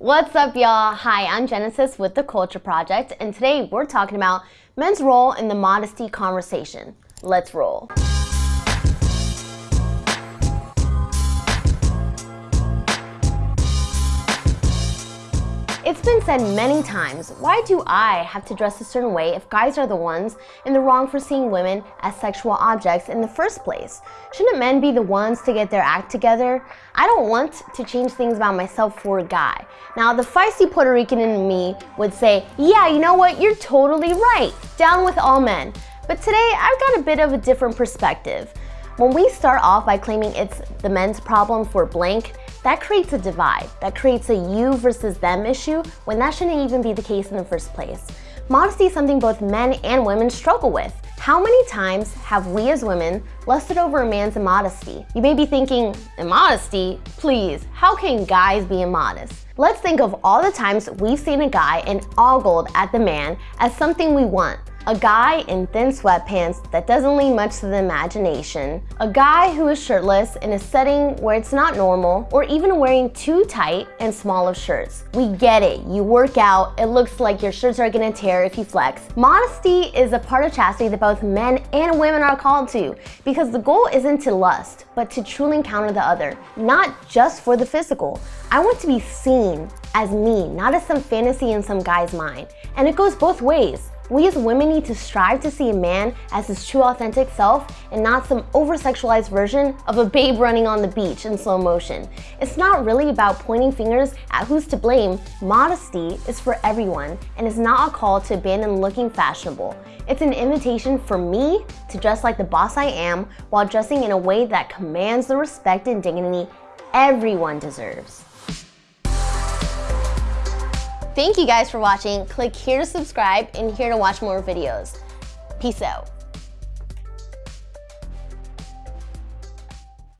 What's up, y'all? Hi, I'm Genesis with The Culture Project, and today we're talking about men's role in the modesty conversation. Let's roll. It's been said many times, why do I have to dress a certain way if guys are the ones in the wrong for seeing women as sexual objects in the first place? Shouldn't men be the ones to get their act together? I don't want to change things about myself for a guy. Now, the feisty Puerto Rican in me would say, yeah, you know what, you're totally right, down with all men. But today, I've got a bit of a different perspective. When we start off by claiming it's the men's problem for blank, that creates a divide. That creates a you versus them issue when that shouldn't even be the case in the first place. Modesty is something both men and women struggle with. How many times have we as women lusted over a man's immodesty? You may be thinking, immodesty? Please, how can guys be immodest? Let's think of all the times we've seen a guy and ogled at the man as something we want, a guy in thin sweatpants that doesn't leave much to the imagination, a guy who is shirtless in a setting where it's not normal, or even wearing too tight and small of shirts. We get it, you work out, it looks like your shirts are gonna tear if you flex. Modesty is a part of chastity that both men and women are called to, because the goal isn't to lust, but to truly encounter the other, not just for the physical. I want to be seen as me, not as some fantasy in some guy's mind. And it goes both ways. We as women need to strive to see a man as his true authentic self and not some over-sexualized version of a babe running on the beach in slow motion. It's not really about pointing fingers at who's to blame. Modesty is for everyone and is not a call to abandon looking fashionable. It's an invitation for me to dress like the boss I am while dressing in a way that commands the respect and dignity everyone deserves. Thank you guys for watching. Click here to subscribe and here to watch more videos. Peace out.